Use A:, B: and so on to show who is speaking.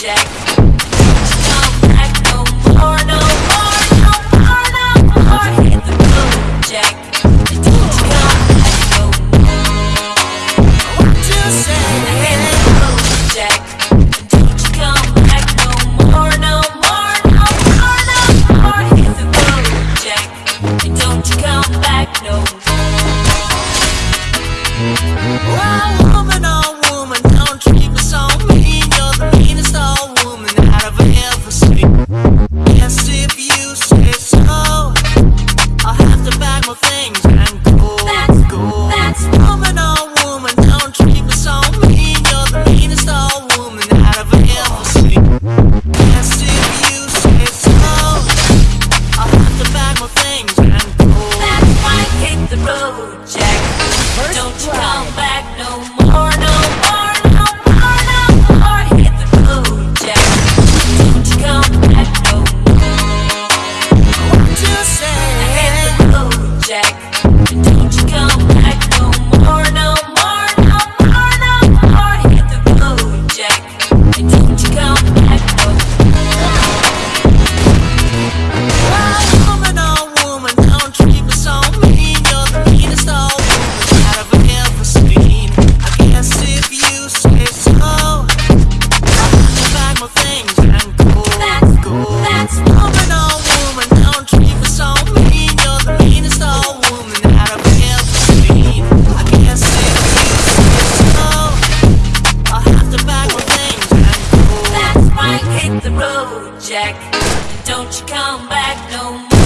A: Jack. Jack. Don't you come back no more.